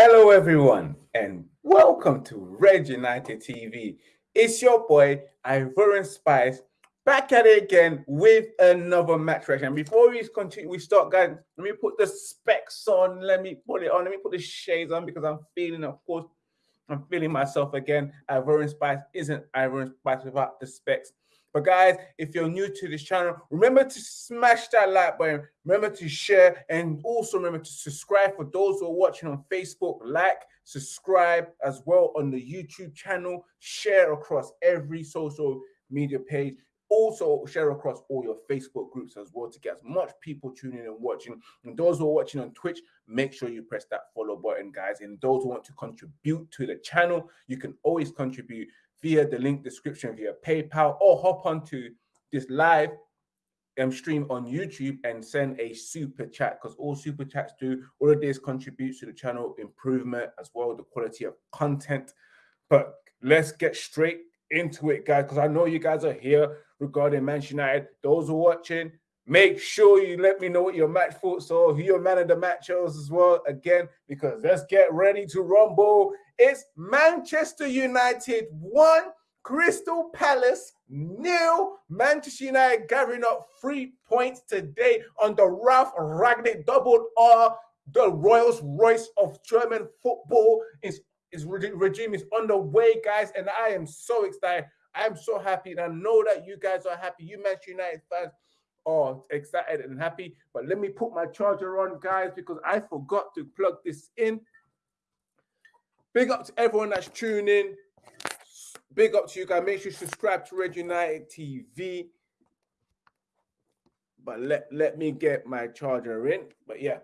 Hello, everyone, and welcome to Red United TV. It's your boy, Ivorian Spice, back at it again with another match reaction. Before we continue, we start, guys, let me put the specs on. Let me put it on. Let me put the shades on because I'm feeling, of course, I'm feeling myself again. Ivorian Spice isn't Ivorian Spice without the specs. But guys, if you're new to this channel, remember to smash that like button. Remember to share and also remember to subscribe for those who are watching on Facebook. Like, subscribe as well on the YouTube channel. Share across every social media page. Also share across all your Facebook groups as well to get as much people tuning and watching. And those who are watching on Twitch, make sure you press that follow button, guys. And those who want to contribute to the channel, you can always contribute via the link description via PayPal or hop onto this live um, stream on YouTube and send a super chat because all super chats do all of this contributes to the channel improvement as well the quality of content. But let's get straight into it, guys, because I know you guys are here regarding Manchester United. Those who are watching, make sure you let me know what your match thoughts are, who your man of the match is as well. Again, because let's get ready to rumble it's Manchester United 1, Crystal Palace nil. Manchester United gathering up three points today on the Ralf Rangnick double R. The Rolls Royce of German football is, is regime is on the way, guys, and I am so excited. I'm so happy, and I know that you guys are happy. You Manchester United fans are excited and happy. But let me put my charger on, guys, because I forgot to plug this in. Big up to everyone that's tuning. Big up to you guys. Make sure you subscribe to Red United TV. But let, let me get my charger in. But yeah,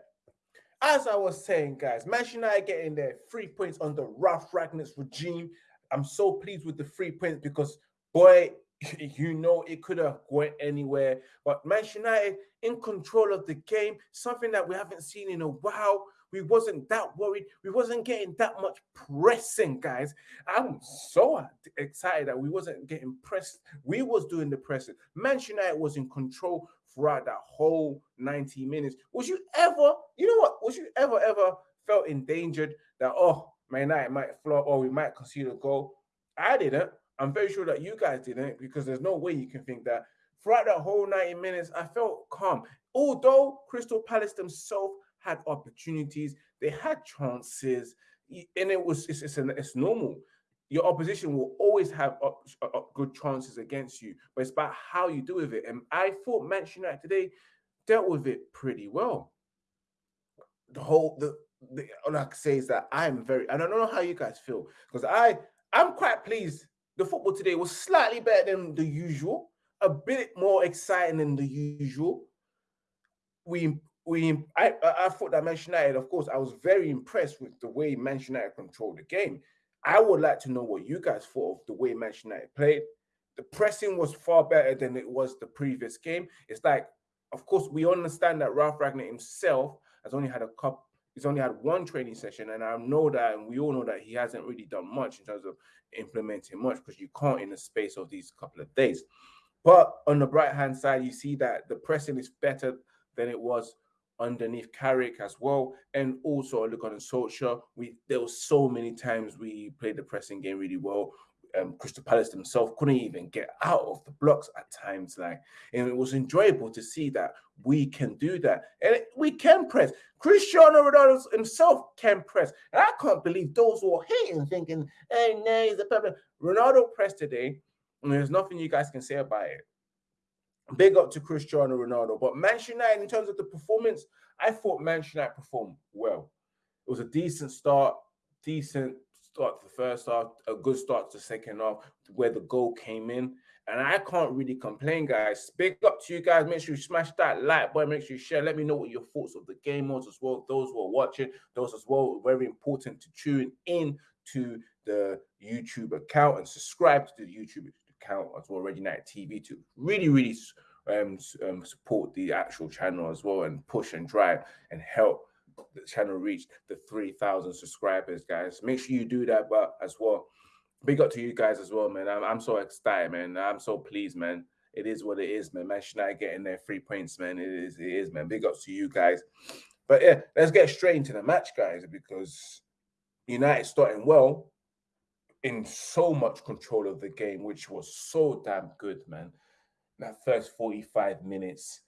as I was saying, guys, Manchester United getting their three points on the Ralf Rangnick's regime. I'm so pleased with the three points because, boy, you know it could have went anywhere. But Manchester United in control of the game, something that we haven't seen in a while. We wasn't that worried. We wasn't getting that much pressing, guys. I'm so excited that we wasn't getting pressed. We was doing the pressing. Manchester United was in control throughout that whole 90 minutes. Was you ever, you know what? Was you ever, ever felt endangered that, oh, Man United might flop or we might concede a goal? I didn't. I'm very sure that you guys didn't because there's no way you can think that. Throughout that whole 90 minutes, I felt calm. Although Crystal Palace themselves had opportunities, they had chances, and it was it's it's, an, it's normal. Your opposition will always have up, up good chances against you, but it's about how you do with it. And I thought Manchester United today dealt with it pretty well. The whole the, the all I can say is that I'm very I don't know how you guys feel because I I'm quite pleased. The football today was slightly better than the usual, a bit more exciting than the usual. We we I, I thought that Manchester United, of course, I was very impressed with the way Manchester United controlled the game. I would like to know what you guys thought of the way Manchester United played. The pressing was far better than it was the previous game. It's like, of course, we understand that Ralph Ragnar himself has only had a couple, he's only had one training session, and I know that, and we all know that he hasn't really done much in terms of implementing much because you can't in the space of these couple of days. But on the right hand side, you see that the pressing is better than it was underneath Carrick as well. And also a look on Solskjaer. We there was so many times we played the pressing game really well. Um, Crystal Palace themselves couldn't even get out of the blocks at times. Like, and it was enjoyable to see that we can do that, and we can press. Cristiano Ronaldo himself can press, and I can't believe those who are hating, thinking, "Hey, no, he's a problem." Ronaldo pressed today, and there's nothing you guys can say about it. Big up to Cristiano Ronaldo. But Manchester United, in terms of the performance, I thought Manchester United performed well. It was a decent start, decent start to the first half, a good start to the second half, where the goal came in. And I can't really complain, guys. Big up to you guys. Make sure you smash that like button. Make sure you share. Let me know what your thoughts of the game was as well. Those who are watching, those as well, very important to tune in to the YouTube account and subscribe to the YouTube account as well, Red United TV, to really, really um, um, support the actual channel as well and push and drive and help the channel reach the 3,000 subscribers, guys. Make sure you do that, but as well, big up to you guys as well, man. I'm, I'm so excited, man. I'm so pleased, man. It is what it is, man. Manchester United getting their three points, man. It is, it is, man. Big up to you guys. But yeah, let's get straight into the match, guys, because United starting well in so much control of the game, which was so damn good, man. That first 45 minutes,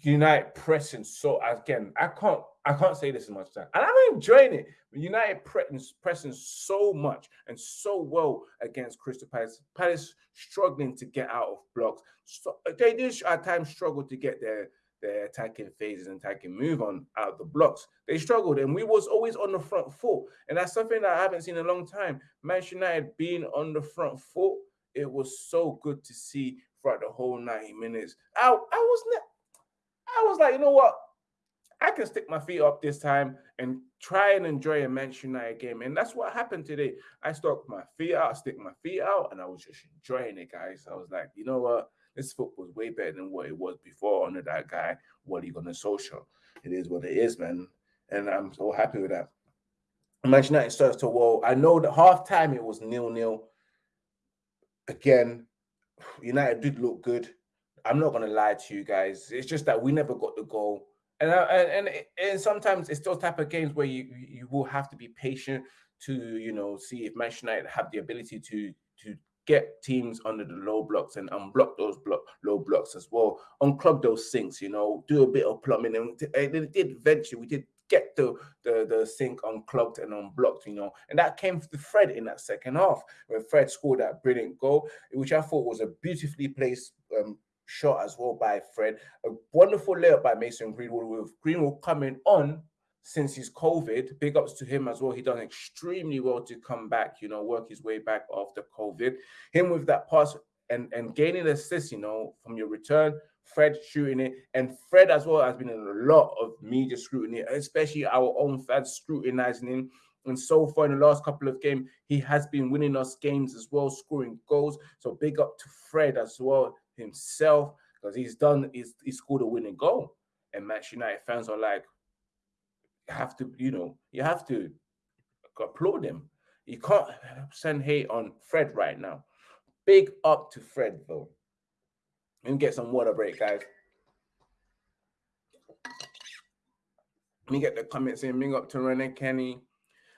United pressing so again, I can't I can't say this as much time. And I'm enjoying it. United pressing, so much and so well against Crystal Palace. Palace struggling to get out of blocks. So they did at times struggle to get their their attacking phases and attacking move on out of the blocks. They struggled, and we was always on the front foot, and that's something that I haven't seen in a long time. Manchester United being on the front foot, it was so good to see throughout the whole 90 minutes. I, I was not, I was like, you know what? I can stick my feet up this time and try and enjoy a Manchester United game. And that's what happened today. I stuck my feet out, stick my feet out, and I was just enjoying it, guys. I was like, you know what? This football is way better than what it was before under that guy, Ole Gunnar Solskjaer. It is what it is, man. And I'm so happy with that. Manchester United starts to well. I know that half time it was nil nil. Again, United did look good. I'm not gonna lie to you guys. It's just that we never got the goal, and uh, and and, and sometimes it's those type of games where you you will have to be patient to you know see if Manchester United have the ability to to get teams under the low blocks and unblock those block low blocks as well, unclog those sinks. You know, do a bit of plumbing, and it did eventually. We did get the, the the sink unclogged and unblocked, you know, and that came to Fred in that second half when Fred scored that brilliant goal, which I thought was a beautifully placed um, shot as well by Fred. A wonderful layup by Mason Greenwood with Greenwood coming on since his COVID. Big ups to him as well. He done extremely well to come back, you know, work his way back after COVID. Him with that pass and, and gaining assist, you know, from your return. Fred shooting it, and Fred as well has been in a lot of media scrutiny, especially our own fans scrutinizing him. And so far in the last couple of games, he has been winning us games as well, scoring goals. So big up to Fred as well himself because he's done he's, he scored a winning goal. And Manchester United fans are like, have to, you know, you have to applaud him. You can't send hate on Fred right now. Big up to Fred though. Let me get some water break, guys. Let me get the comments in. Big up to Rene Kenny.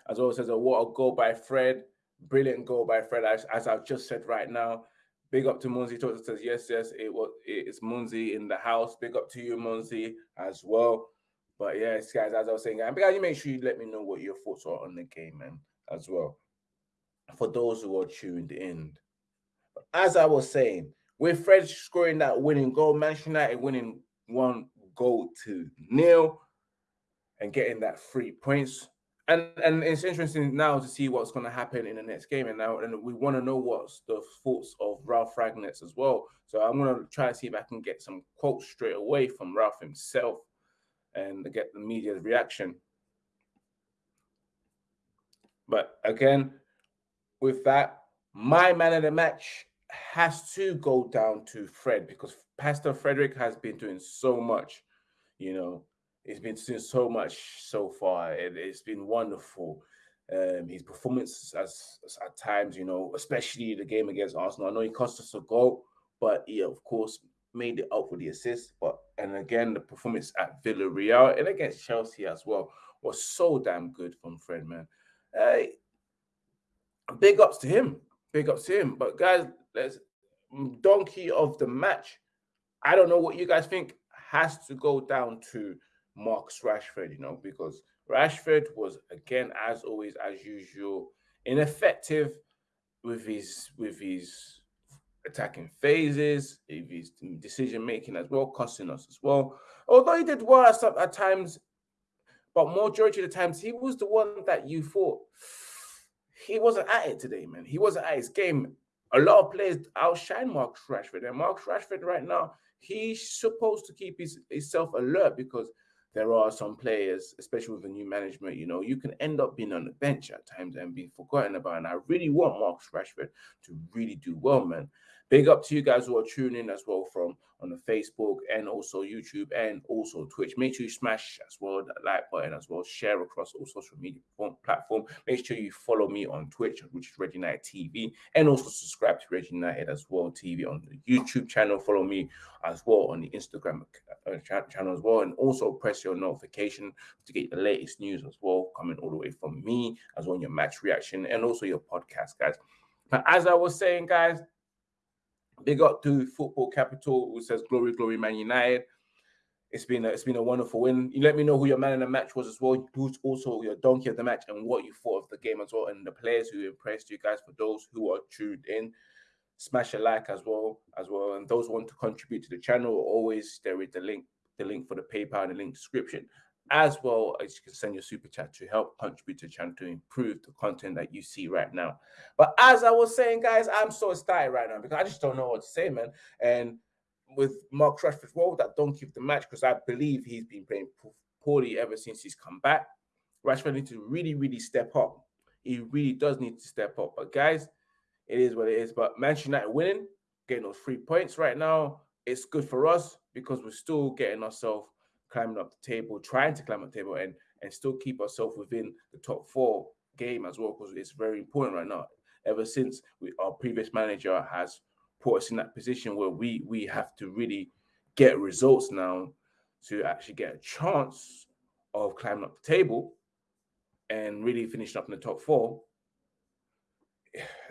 As well says a water goal by Fred. Brilliant goal by Fred, as, as I've just said right now. Big up to Munzi. Talks says yes, yes. It was it's Munzi in the house. Big up to you, Munzi, as well. But yes, guys, as I was saying, guys, you make sure you let me know what your thoughts are on the game, man, as well. For those who are tuned in, as I was saying, with Fred scoring that winning goal, Manchester United winning one goal to nil and getting that three points. And and it's interesting now to see what's going to happen in the next game and now and we want to know what's the thoughts of Ralf Rangnick as well. So i'm going to try to see if i can get some quotes straight away from ralph himself and get the media's reaction but again with that my man of the match has to go down to fred because pastor frederick has been doing so much you know He's been doing so much so far. It, has been wonderful. Um, his performance as, as, at times, you know, especially the game against Arsenal. I know he cost us a goal, but he of course made it up with the assist. But and again, the performance at Villarreal and against Chelsea as well was so damn good from Fred, man. Uh, big ups to him. Big ups to him. But guys, let's donkey of the match. I don't know what you guys think has to go down to Marcus Rashford, you know, because Rashford was again, as always, as usual, ineffective with his with his attacking phases, his decision making as well, costing us as well. Although he did well at, at times, but majority of the times he was the one that you thought he wasn't at it today, man. He wasn't at his game. A lot of players outshine Marcus Rashford, and Marcus Rashford right now he's supposed to keep his himself alert because there are some players, especially with the new management, you know, you can end up being on the bench at times and being forgotten about. And I really want Marcus Rashford to really do well, man. Big up to you guys who are tuning as well from on the Facebook and also YouTube and also Twitch. Make sure you smash as well that like button as well. Share across all social media platform. Make sure you follow me on Twitch, which is Red United TV, and also subscribe to Red United as well TV on the YouTube channel. Follow me as well on the Instagram uh, channel as well, and also press your notification to get the latest news as well coming all the way from me as well your match reaction and also your podcast, guys. But as I was saying, guys, Big up to Football Capital, who says glory, glory, Man United. It's been a, it's been a wonderful win. You let me know who your man in the match was as well. Who's also your donkey of the match and what you thought of the game as well, and the players who impressed you guys. For those who are tuned in, smash a like as well as well. And those want to contribute to the channel, always there is the link, the link for the PayPal and the link description as well as you can send your super chat to help contribute to channel to improve the content that you see right now. But as I was saying, guys, I'm so excited right now because I just don't know what to say, man. And with Mark Rashford, well, that don't keep the match because I believe he's been playing poorly ever since he's come back. Rashford needs to really, really step up. He really does need to step up. But guys, it is what it is. But Manchester United winning, getting those three points right now, it's good for us because we're still getting ourselves climbing up the table, trying to climb up the table and and still keep ourselves within the top four game as well, because it's very important right now. Ever since we, our previous manager has put us in that position where we we have to really get results now to actually get a chance of climbing up the table and really finishing up in the top four.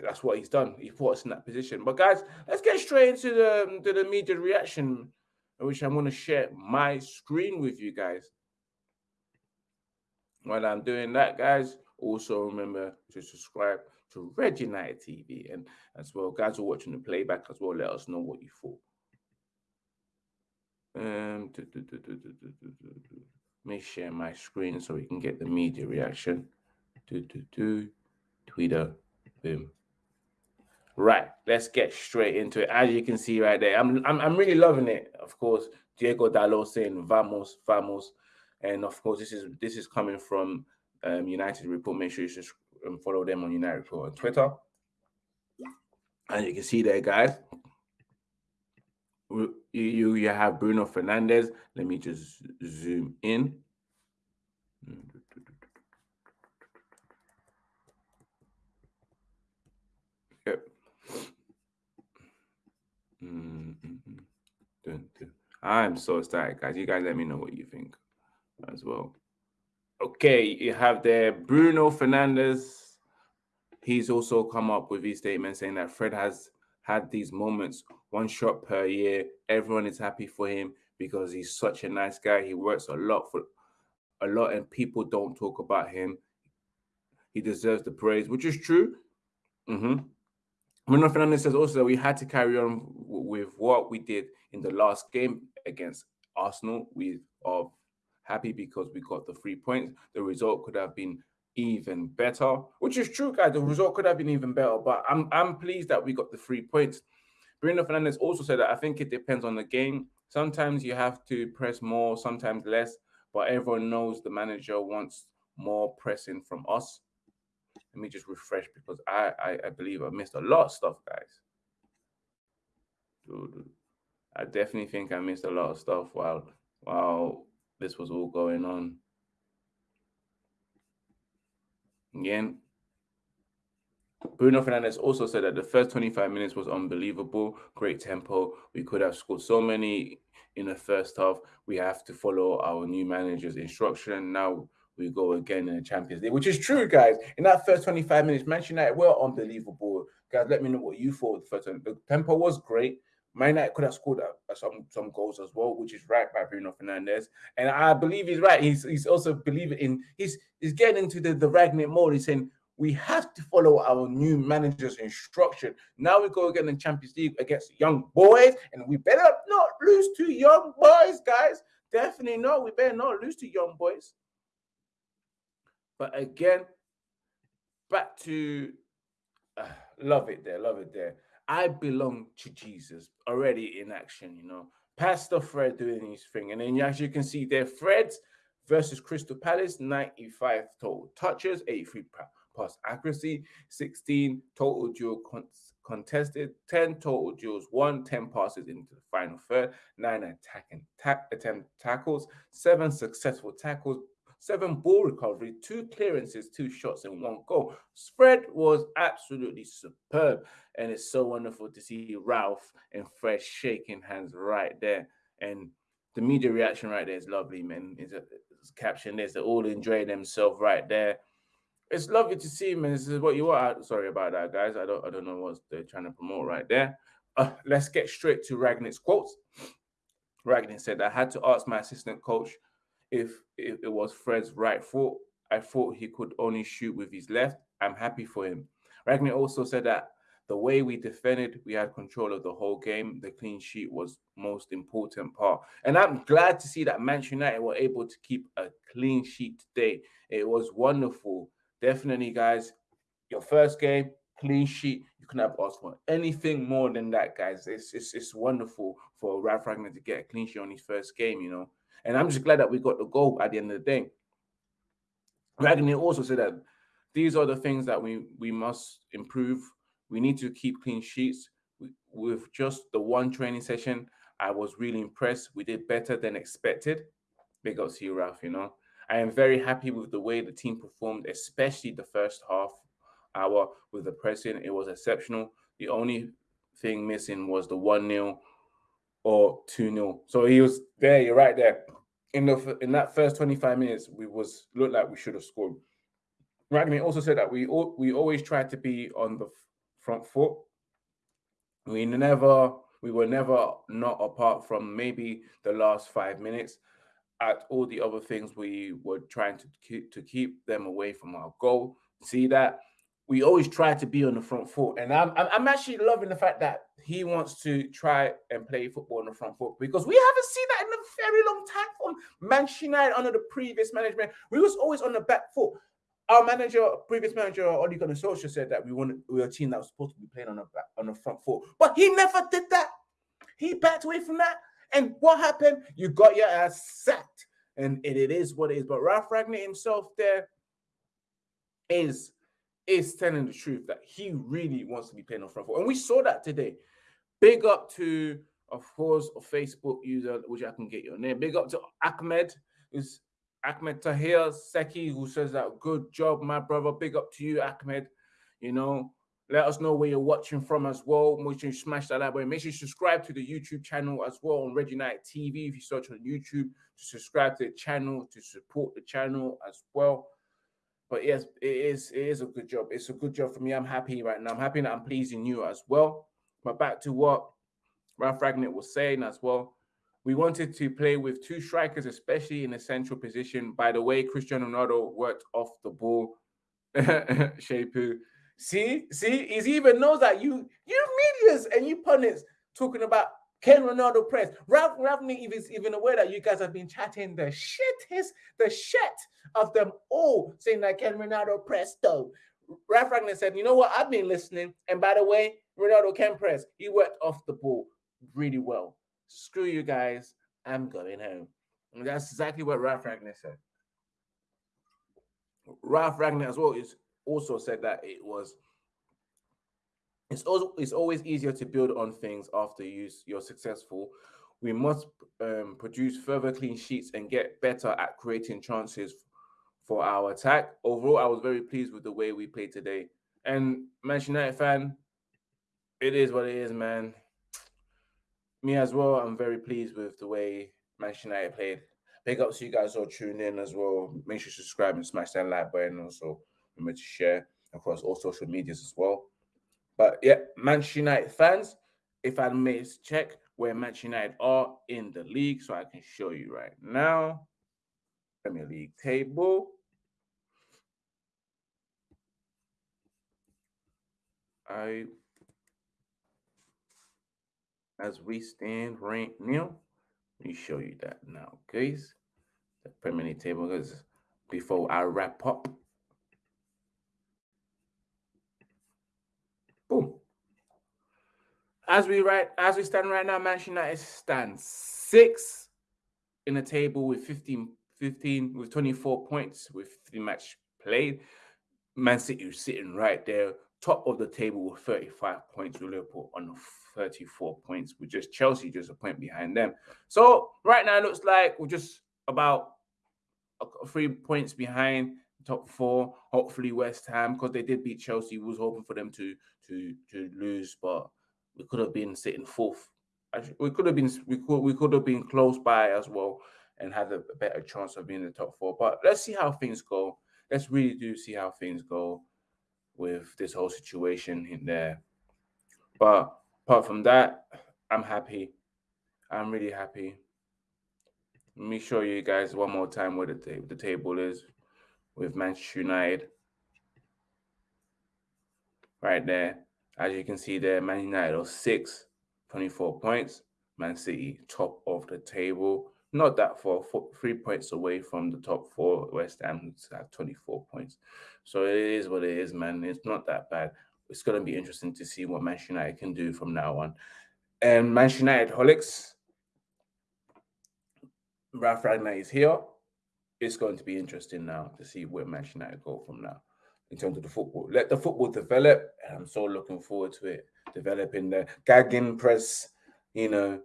That's what he's done. He put us in that position. But guys, let's get straight into the to the media reaction which I'm going to share my screen with you guys. While I'm doing that, guys, also remember to subscribe to Red United TV and as well, guys are watching the playback as well. Let us know what you thought. Um, do, do, do, Let me share my screen so we can get the media reaction. Do, do, do. Twitter, boom. Right, let's get straight into it. As you can see right there, I'm I'm, I'm really loving it. Of course, Diego Dalot saying "Vamos, vamos," and of course, this is this is coming from um, United Report. Make sure you just um, follow them on United Report on Twitter. And you can see there, guys. You you, you have Bruno Fernandes. Let me just zoom in. I'm so excited, guys. You guys let me know what you think as well. Okay, you have there Bruno Fernandes. He's also come up with his statement saying that Fred has had these moments, one shot per year. Everyone is happy for him because he's such a nice guy. He works a lot for a lot, and people don't talk about him. He deserves the praise, which is true. Mm-hmm. Bruno Fernandes says also that we had to carry on with what we did in the last game against Arsenal. We are happy because we got the three points. The result could have been even better, which is true, guys. The result could have been even better, but I'm I'm pleased that we got the three points. Bruno Fernandes also said that I think it depends on the game. Sometimes you have to press more, sometimes less, but everyone knows the manager wants more pressing from us. Let me just refresh because I, I, I believe I missed a lot of stuff, guys. I definitely think I missed a lot of stuff while while this was all going on. Again, Bruno Fernandes also said that the first 25 minutes was unbelievable, great tempo. We could have scored so many in the first half. We have to follow our new manager's instruction. Now we go again in the Champions League, which is true, guys. In that first 25 minutes, Manchester United were unbelievable. Guys, let me know what you thought the first. The tempo was great. Man United could have scored uh, some some goals as well, which is right by Bruno Fernandes. And I believe he's right. He's he's also believing in he's he's getting into the, the Rangnick mode. He's saying we have to follow our new manager's instruction. Now we go again in the Champions League against Young Boys, and we better not lose to Young Boys, guys. Definitely not. We better not lose to Young Boys. But again, back to uh, love it there, love it there. I belong to Jesus already in action, you know. Pastor Fred doing his thing. And then as you can see there, Fred versus Crystal Palace, 95 total touches, 83 pass accuracy, 16 total con- contested, 10 total duels won, 10 passes into the final third, 9 attacking ta- attempt tackles, 7 successful tackles, seven ball recovery, two clearances, two shots, and one goal. Spread was absolutely superb, and it's so wonderful to see Ralph and Fred shaking hands right there. And the media reaction right there is lovely, man. Is a caption this, they're all enjoying themselves right there. It's lovely to see, man. This is what you are. Sorry about that, guys. I don't I don't know what they're trying to promote right there. Uh, let's get straight to Rangnick's quotes. Ragnick said, I had to ask my assistant coach if, it was Fred's right foot. I thought he could only shoot with his left. I'm happy for him. Ragnick also said that the way we defended, we had control of the whole game. The clean sheet was most important part. And I'm glad to see that Manchester United were able to keep a clean sheet today. It was wonderful. Definitely, guys, your first game, clean sheet. You can have asked for anything more than that, guys. It's, it's, it's wonderful for Ralf Ragnick to get a clean sheet on his first game, you know. And I'm just glad that we got the goal at the end of the day. Ragnick also said that these are the things that we, we must improve. We need to keep clean sheets. with just the one training session, I was really impressed. We did better than expected. Big up to you, Ralph, you know. I am very happy with the way the team performed, especially the first half hour with the pressing. It was exceptional. The only thing missing was the 1 0 or 2 0. So he was there, you're right there. In the in that first 25 minutes, we was looked like we should have scored. Ragnick also said that we all, we always try to be on the front foot. We never we were never not apart from maybe the last five minutes. At all the other things, we were trying to keep to keep them away from our goal. See that we always try to be on the front foot. And I'm, I'm actually loving the fact that he wants to try and play football on the front foot because we haven't seen that in a very long time from Manchester United under the previous management. We was always on the back foot. Our manager, previous manager, Ole Gunnar Solskjaer said that we wanted we were a team that was supposed to be playing on the back, on the front foot, but he never did that. He backed away from that. And what happened? You got your ass sacked. And it, it is what it is. But Ralf Ragnick himself there is is telling the truth that he really wants to be playing on the front foot. And we saw that today. Big up to, of course, a Facebook user, which I can get your name. Big up to Ahmed, who's Ahmed Tahir Seki, who says that good job, my brother. Big up to you, Ahmed. You know, let us know where you're watching from as well. Make sure you smash that like button. Make sure you subscribe to the YouTube channel as well on Night TV. If you search on YouTube, to subscribe to the channel, to support the channel as well. But yes, it is it is a good job. It's a good job for me. I'm happy right now. I'm happy that I'm pleasing you as well. But back to what Ralph Ragnick was saying as well. We wanted to play with two strikers, especially in a central position. By the way, Cristiano Ronaldo worked off the ball. Shepu. See, see, he even knows that you you medias and you pundits talking about Ken Ronaldo press. Ralf Ravney is even aware that you guys have been chatting the shit his the shit of them all, saying that Ken Ronaldo press though. Ralf Ragnick said, you know what? I've been listening. And by the way, Ronaldo can press. He worked off the ball really well. Screw you guys. I'm going home. And that's exactly what Ralf Ragnick said. Ralf Ragnick as well is also said that it was it's also it's always easier to build on things after you you're successful. We must um, produce further clean sheets and get better at creating chances for our attack. Overall, I was very pleased with the way we played today. And Manchester United fan, it is what it is, man. Me as well. I'm very pleased with the way Manchester United played. Big ups to you guys all tuning in as well. Make sure you subscribe and smash that like button. Also, remember to share across all social medias as well. But yeah, Manchester United fans, if I may check where Manchester United are in the league, so I can show you right now. Premier League table. I, as we stand right now, let me show you that now, guys. The Premier League table is before I wrap up. Boom. As we right as we stand right now, Manchester United stands six in the table with 15, 15 with 24 points with three match played. Man City sitting right there, top of the table with 35 points, with Liverpool on 34 points, with just Chelsea just a point behind them. So right now it looks like we're just about three points behind top four. Hopefully West Ham, because they did beat Chelsea, was hoping for them to to to lose, but we could have been sitting fourth. We could have been we could we could have been close by as well and had a better chance of being in the top four. But let's see how things go. Let's really do see how things go with this whole situation in there. But apart from that, I'm happy. I'm really happy. Let me show you guys one more time where the, ta- the table is with Manchester United. Right there. As you can see there, Man United are six, 24 points. Man City, top of the table. Not that far, four, three points away from the top four. West Ham at 24 points. So it is what it is, man. It's not that bad. It's going to be interesting to see what Manchester United can do from now on. Um, and Manchester United holics, Ralf Ragnar is here. It's going to be interesting now to see where Manchester United go from now in terms of the football. Let the football develop. And I'm so looking forward to it developing the gegen press, you know,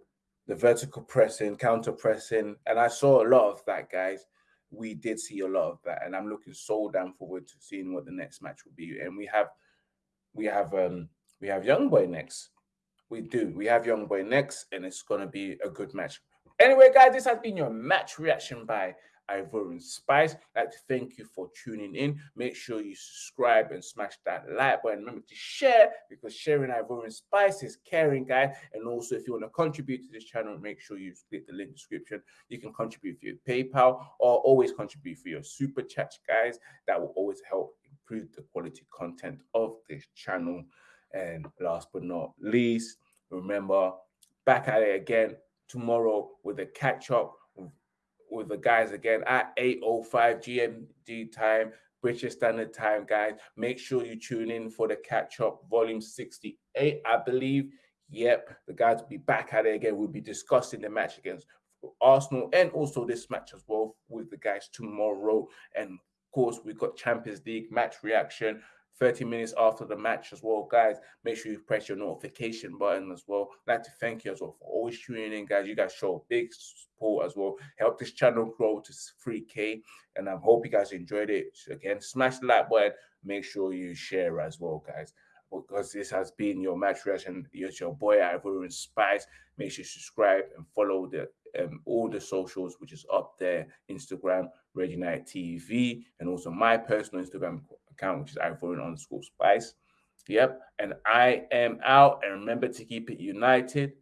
the vertical pressing, counter pressing, and I saw a lot of that, guys. We did see a lot of that, and I'm looking so damn forward to seeing what the next match will be. And we have, we have, um, we have Young Boy next. We do. We have Young Boy next, and it's gonna be a good match. Anyway, guys, this has been your match reaction by Ivorian Spice. I'd like to thank you for tuning in. Make sure you subscribe and smash that like button. Remember to share because sharing Ivorian Spice is caring, guys. And also, if you want to contribute to this channel, make sure you click the link description. You can contribute your PayPal or always contribute for your super chat, guys. That will always help improve the quality content of this channel. And last but not least, remember back at it again tomorrow with a catch up with the guys again at 8.05 GMT time, British Standard Time, guys. Make sure you tune in for the catch up, volume 68, I believe. Yep, the guys will be back at it again. We'll be discussing the match against Arsenal and also this match as well with the guys tomorrow. And of course, we've got Champions League match reaction 30 minutes after the match as well, guys. Make sure you press your notification button as well. I'd like to thank you as well for always tuning in, guys. You guys show big support as well. Help this channel grow to 3K. And I hope you guys enjoyed it. Again, smash the like button. Make sure you share as well, guys. Because this has been your match reaction. It's your boy Ivorian Spice. Make sure you subscribe and follow the um, all the socials, which is up there Instagram, Red United TV, and also my personal Instagram account, which is Ivorian underscore Spice. Yep. And I am out. And remember to keep it united.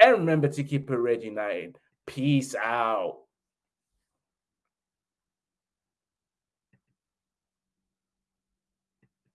And remember to keep it Red United. Peace out.